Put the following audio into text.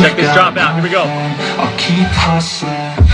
Check this drop out. Here we go. I'll keep hustling.